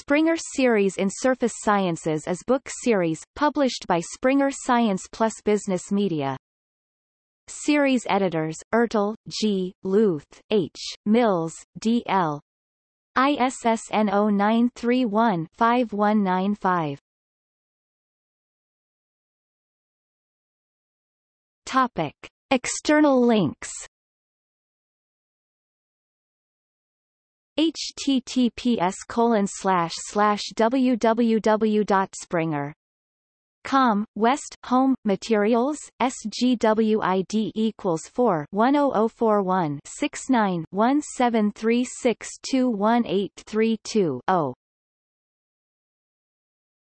Springer Series in Surface Sciences is book series, published by Springer Science Plus Business Media. Series editors, Ertl, G., Luth, H., Mills, D. L. ISSN 0931-5195. Topic. External links https colon slash slash www.springer Com, West, Home, Materials, SGWID equals 4 10041 69 1736218832 0